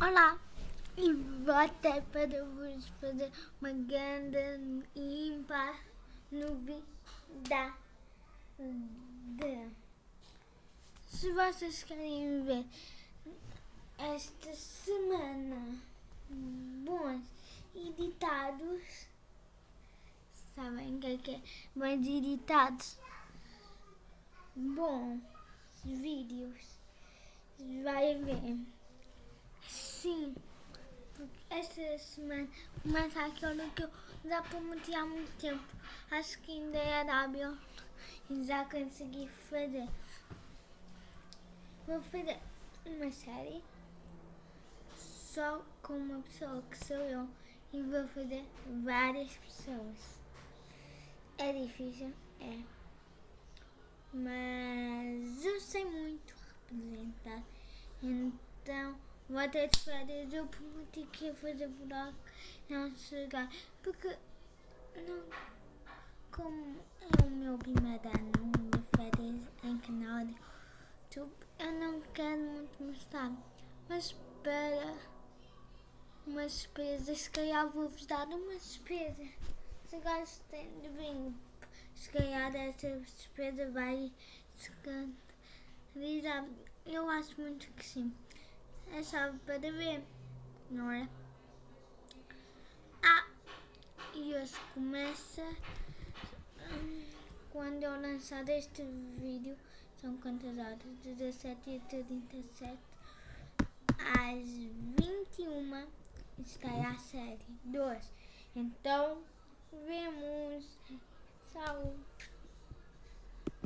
Olá! E voltei para vos fazer uma grande ímpar novidade. Se vocês querem ver esta semana bons editados, sabem o que é que é? Bons editados, bons vídeos, vai ver. Sim, esta semana começa aquilo que eu já prometi há muito tempo. Acho que ainda era hábil e já consegui fazer. Vou fazer uma série só com uma pessoa que sou eu e vou fazer várias pessoas. É difícil, é. Mas eu sei muito representar. Então vou ter de férias. Eu prometi que ia fazer buraco não chegar. Porque não, como é o meu primeiro ano de férias em canal de YouTube, eu não quero muito mostrar. Mas para uma despesa, se calhar vou-vos dar uma despesa. Se gostem de vinho, se calhar essa despesa vai se canalizar. Eu acho muito que sim. É só para ver, não é? Ah, e hoje começa hum, quando eu lançar este vídeo. São quantas horas? 17 e 37 às 21 está a série 2. Então, vemos.